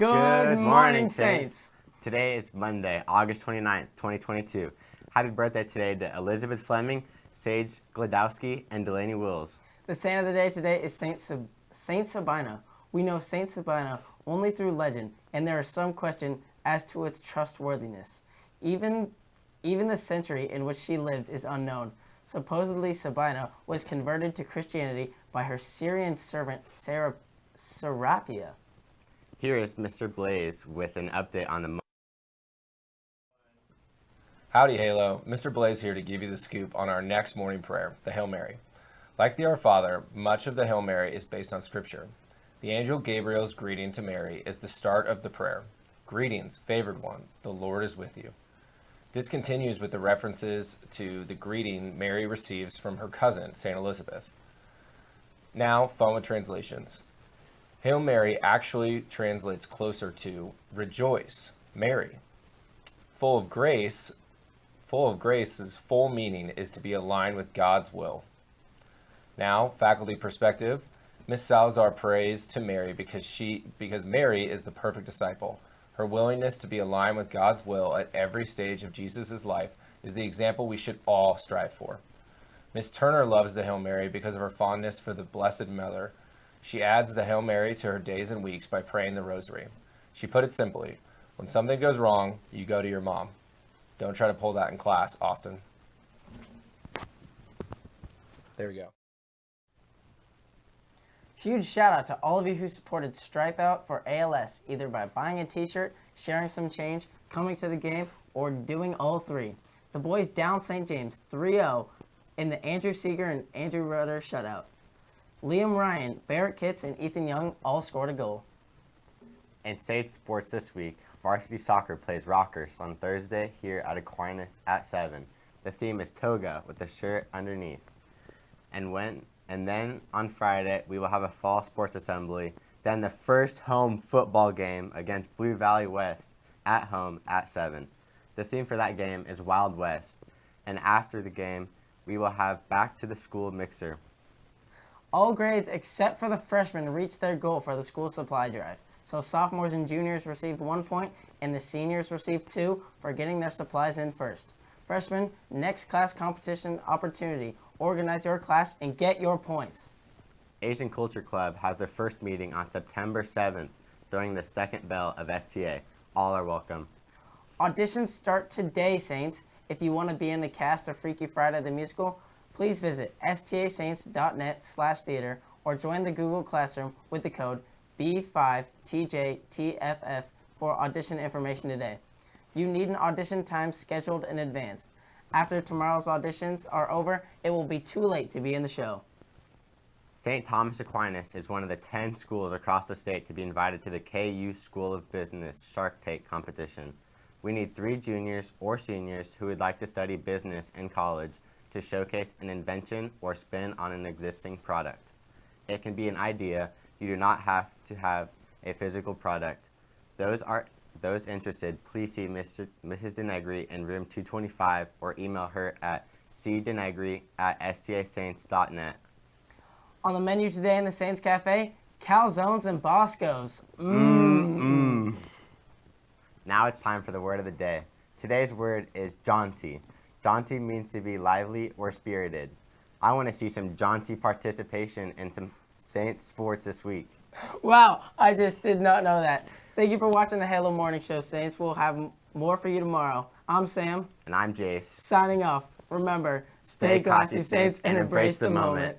Good, morning, Saints. Today is Monday, August 29th, 2022. Happy birthday today to Elizabeth Fleming, Sage Gladowski, and Delaney Wills. The saint of the day today is Saint, Sab- saint Sabina. We know Saint Sabina only through legend, and there is some question as to its trustworthiness. Even, even the century in which she lived is unknown. Supposedly, Sabina was converted to Christianity by her Syrian servant Sarah, Serapia. Here is Mr. Blaze with an update on the Howdy, Halo. Mr. Blaze here to give you the scoop on our next morning prayer, the Hail Mary. Like the Our Father, much of the Hail Mary is based on Scripture. The angel Gabriel's greeting to Mary is the start of the prayer. Greetings, favored one, the Lord is with you. This continues with the references to the greeting Mary receives from her cousin, St. Elizabeth. Now, with translations. Hail Mary actually translates closer to rejoice, Mary. Full of grace, full of grace's full meaning is to be aligned with God's will. Now, faculty perspective, Miss Salazar prays to Mary because she because Mary is the perfect disciple. Her willingness to be aligned with God's will at every stage of Jesus' life is the example we should all strive for. Miss Turner loves the Hail Mary because of her fondness for the Blessed Mother. She adds the Hail Mary to her days and weeks by praying the Rosary. She put it simply when something goes wrong, you go to your mom. Don't try to pull that in class, Austin. There we go. Huge shout out to all of you who supported Stripe Out for ALS, either by buying a t shirt, sharing some change, coming to the game, or doing all three. The boys down St. James 3 0 in the Andrew Seeger and Andrew Rudder shutout. Liam Ryan, Barrett Kitts, and Ethan Young all scored a goal. In Sage Sports this week, varsity soccer plays Rockhurst on Thursday here at Aquinas at 7. The theme is toga with a shirt underneath. And when and then on Friday we will have a fall sports assembly, then the first home football game against Blue Valley West at home at 7. The theme for that game is Wild West. And after the game, we will have back to the school mixer. All grades except for the freshmen reached their goal for the school supply drive. So sophomores and juniors received one point, and the seniors received two for getting their supplies in first. Freshmen, next class competition opportunity. Organize your class and get your points. Asian Culture Club has their first meeting on September 7th during the second bell of STA. All are welcome. Auditions start today, Saints. If you want to be in the cast of Freaky Friday the Musical, please visit stasaints.net slash theater or join the Google Classroom with the code B5TJTFF for audition information today. You need an audition time scheduled in advance. After tomorrow's auditions are over, it will be too late to be in the show. St. Thomas Aquinas is one of the 10 schools across the state to be invited to the KU School of Business Shark Tank competition. We need three juniors or seniors who would like to study business in college to showcase an invention or spin on an existing product. It can be an idea. You do not have to have a physical product. Those are those interested, please see Mr. Mrs. Denegri in room 225 or email her at cdenegri at stasaints.net. On the menu today in the Saints Cafe, calzones and Boscos. Mm. Now it's time for the word of the day. Today's word is jaunty. Jaunty means to be lively or spirited. I want to see some jaunty participation in some Saints sports this week. Wow, I just did not know that. Thank you for watching the Halo Morning Show, Saints. We'll have more for you tomorrow. I'm Sam, And I'm Jace. signing off. Remember, stay, classy, Saints, and embrace the moment.